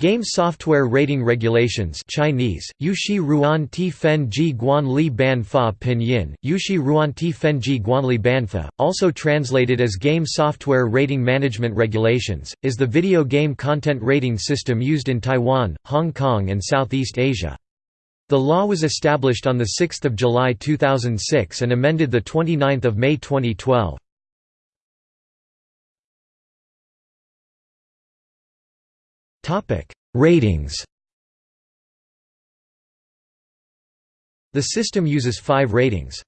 Game Software Rating Regulations Chinese, Yushi Ruan Ti Fen Ji Guan Li Ban Fa Pinyin, Yushi Ruan Ti Fen Ji Guan Li Ban Fa, also translated as Game Software Rating Management Regulations, is the video game content rating system used in Taiwan, Hong Kong and Southeast Asia. The law was established on 6 July 2006 and amended 29 May 2012. Ratings The system uses five ratings.